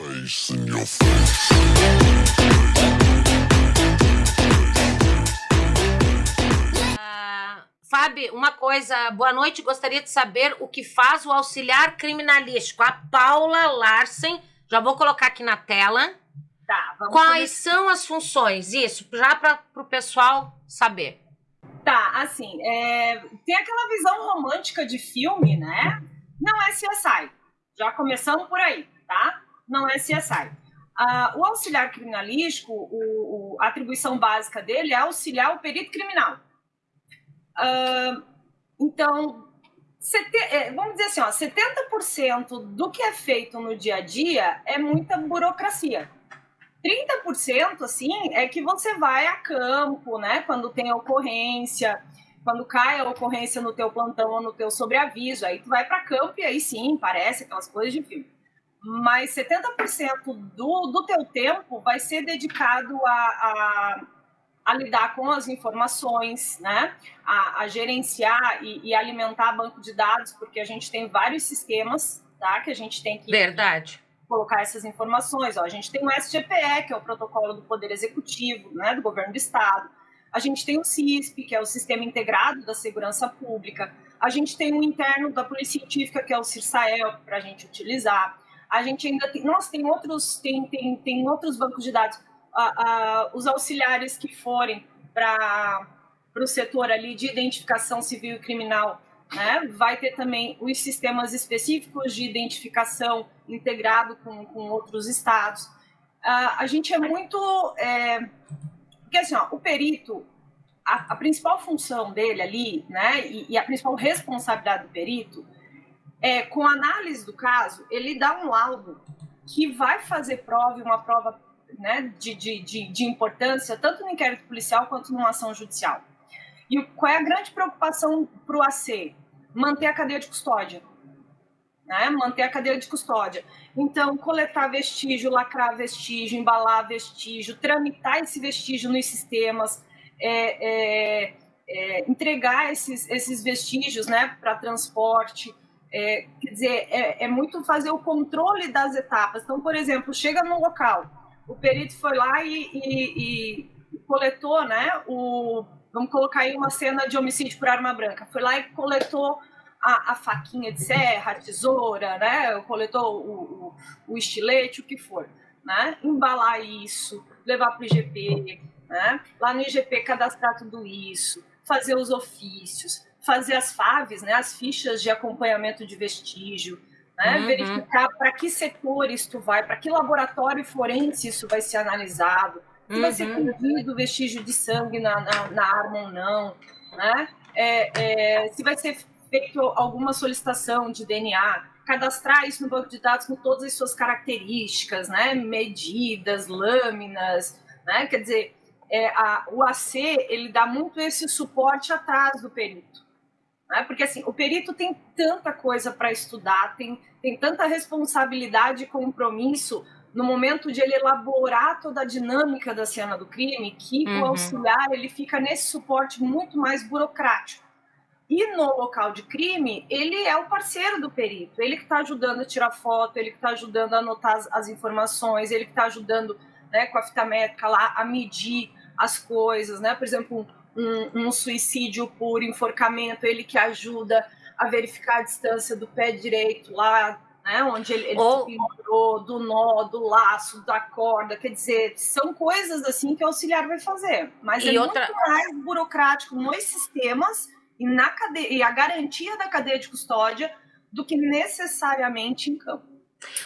Face in your face. Ah, Fábio, uma coisa, boa noite. Gostaria de saber o que faz o auxiliar criminalístico. A Paula Larsen, já vou colocar aqui na tela. Tá, vamos Quais são as funções? Isso, já para o pessoal saber. Tá, assim, é, tem aquela visão romântica de filme, né? Não é CSI. Já começando por aí, tá? Não é CSI. Ah, o auxiliar criminalístico, o- o- a atribuição básica dele é auxiliar o perito criminal. Ah, então, é, vamos dizer assim, ó, 70% do que é feito no dia a dia é muita burocracia. 30% assim é que você vai a campo, né? Quando tem ocorrência, quando cai a ocorrência no teu plantão ou no teu sobreaviso, aí tu vai para campo e aí sim, parece aquelas coisas de filme. Mas 70% do, do teu tempo vai ser dedicado a, a, a lidar com as informações, né? A, a gerenciar e, e alimentar banco de dados, porque a gente tem vários sistemas, tá? Que a gente tem que Verdade. colocar essas informações. Ó, a gente tem o SGPE, que é o protocolo do Poder Executivo, né, do Governo do Estado. A gente tem o CISP, que é o Sistema Integrado da Segurança Pública. A gente tem o interno da Polícia Científica, que é o CIRSAEL, para a gente utilizar. A gente ainda tem, nossa, tem outros, tem, tem, tem outros bancos de dados. Ah, ah, os auxiliares que forem para o setor ali de identificação civil e criminal, né? Vai ter também os sistemas específicos de identificação integrado com, com outros estados. Ah, a gente é muito. É, porque assim, ó, o perito, a, a principal função dele ali, né, e, e a principal responsabilidade do perito é, com análise do caso, ele dá um laudo que vai fazer prova, uma prova né, de, de, de, de importância, tanto no inquérito policial quanto numa ação judicial. E qual é a grande preocupação para o AC? Manter a cadeia de custódia. Né? Manter a cadeia de custódia. Então, coletar vestígio, lacrar vestígio, embalar vestígio, tramitar esse vestígio nos sistemas, é, é, é, entregar esses, esses vestígios né, para transporte. É, quer dizer, é, é muito fazer o controle das etapas. Então, por exemplo, chega no local, o perito foi lá e, e- e coletou, né, o, vamos colocar aí uma cena de homicídio por arma branca, foi lá e coletou a, a faquinha de serra, a tesoura, né, coletou o, o, o estilete, o que for, né, embalar isso, levar para o IGP, né, lá no IGP cadastrar tudo isso, fazer os ofícios, fazer as FAVs, né, as fichas de acompanhamento de vestígio, né, Uhum. verificar para que setores tu vai, para que laboratório forense isso vai ser analisado, se vai ser Uhum. colhido vestígio de sangue na, na, na arma ou não, né? É, é, se vai ser feito alguma solicitação de DNA, cadastrar isso no banco de dados com todas as suas características, né? Medidas, lâminas, né? Quer dizer, é, a- o AC ele dá muito esse suporte atrás do perito, né? Porque assim, o perito tem tanta coisa para estudar, tem, tem tanta responsabilidade e compromisso no momento de ele elaborar toda a dinâmica da cena do crime, que Uhum. o auxiliar ele fica nesse suporte muito mais burocrático. E no local de crime, ele é o parceiro do perito, ele que está ajudando a tirar foto, ele que está ajudando a anotar as, as informações, ele que está ajudando né, com a fita métrica lá a medir as coisas, né? Por exemplo, um, um suicídio por enforcamento, ele que ajuda a verificar a distância do pé direito lá, né? Onde ele, ele Ou- se pendurou, do nó, do laço, da corda. Quer dizer, são coisas assim que o auxiliar vai fazer. Mas E é outra- muito mais burocrático nos sistemas e, na cadeia, e a garantia da cadeia de custódia do que necessariamente em campo.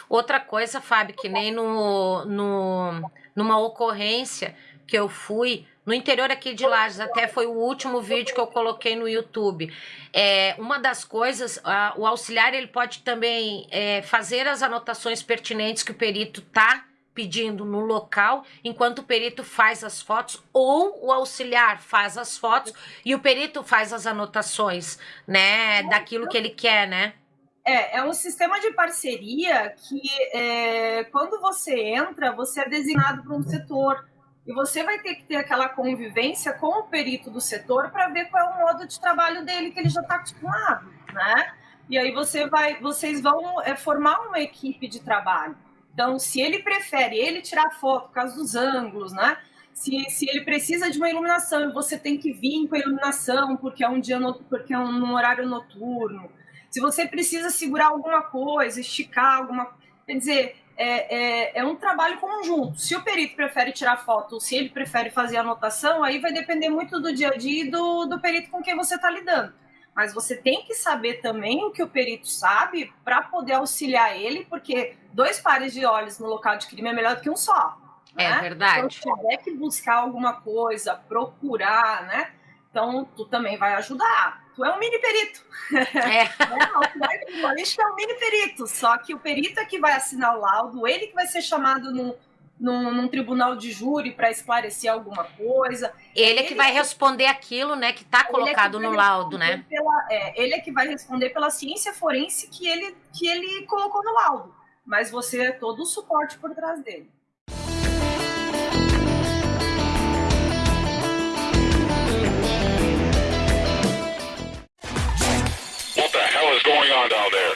Outra coisa, Fábio, que nem no, no, numa ocorrência que eu fui no interior aqui de Lages, até foi o último vídeo que eu coloquei no YouTube. É, uma das coisas, a- o auxiliar ele pode também é, fazer as anotações pertinentes que o perito tá pedindo no local, enquanto o perito faz as fotos, ou o auxiliar faz as fotos e o perito faz as anotações, né, daquilo que ele quer, né? É, é um sistema de parceria que, é, quando você entra, você é designado para um setor. E você vai ter que ter aquela convivência com o perito do setor para ver qual é o modo de trabalho dele que ele já está acostumado, né? E aí você vai, vocês vão é, formar uma equipe de trabalho. Então, se ele prefere ele tirar foto por causa dos ângulos, né? Se, se ele precisa de uma iluminação e você tem que vir com a iluminação porque é um dia no, porque é um, um horário noturno. Se você precisa segurar alguma coisa, esticar alguma. Quer dizer, é, é, é, um trabalho conjunto. Se o perito prefere tirar foto, se ele prefere fazer anotação, aí vai depender muito do dia a dia e do, do perito com quem você está lidando. Mas você tem que saber também o que o perito sabe para poder auxiliar ele, porque dois pares de olhos no local de crime é melhor do que um só. É né? verdade. Então, se tiver que buscar alguma coisa, procurar, né? Então, tu também vai ajudar. Tu é um mini perito. É. Não, tu é criminalista é um mini perito. Só que o perito é que vai assinar o laudo, ele que vai ser chamado no, num, num, tribunal de júri para esclarecer alguma coisa. Ele é que vai responder aquilo, né, que está colocado é que no laudo, né? Pela, é, ele é que vai responder pela ciência forense que ele, que ele colocou no laudo. Mas você é todo o suporte por trás dele. pond out there.